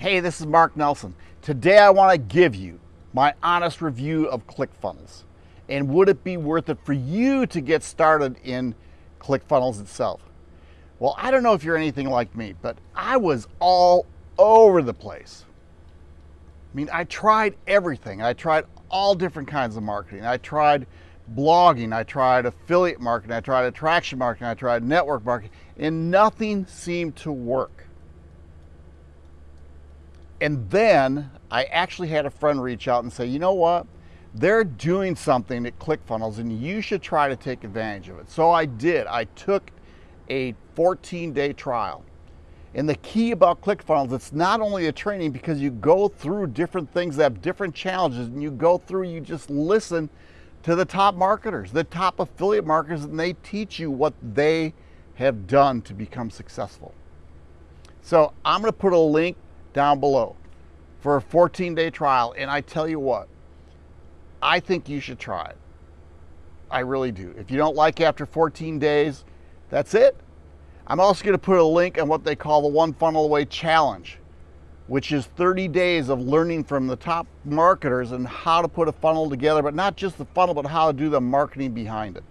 Hey, this is Mark Nelson. Today I want to give you my honest review of ClickFunnels. And would it be worth it for you to get started in ClickFunnels itself? Well, I don't know if you're anything like me, but I was all over the place. I mean, I tried everything. I tried all different kinds of marketing. I tried blogging, I tried affiliate marketing, I tried attraction marketing, I tried network marketing, and nothing seemed to work. And then I actually had a friend reach out and say, you know what? They're doing something at ClickFunnels and you should try to take advantage of it. So I did. I took a 14 day trial. And the key about ClickFunnels, it's not only a training because you go through different things that have different challenges and you go through, you just listen to the top marketers, the top affiliate marketers, and they teach you what they have done to become successful. So I'm going to put a link down below for a 14 day trial. And I tell you what, I think you should try it. I really do. If you don't like after 14 days, that's it. I'm also going to put a link on what they call the One Funnel Away Challenge, which is 30 days of learning from the top marketers and how to put a funnel together, but not just the funnel, but how to do the marketing behind it.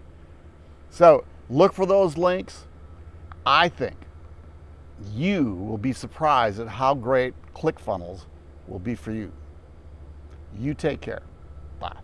So look for those links. I think you will be surprised at how great ClickFunnels will be for you. You take care. Bye.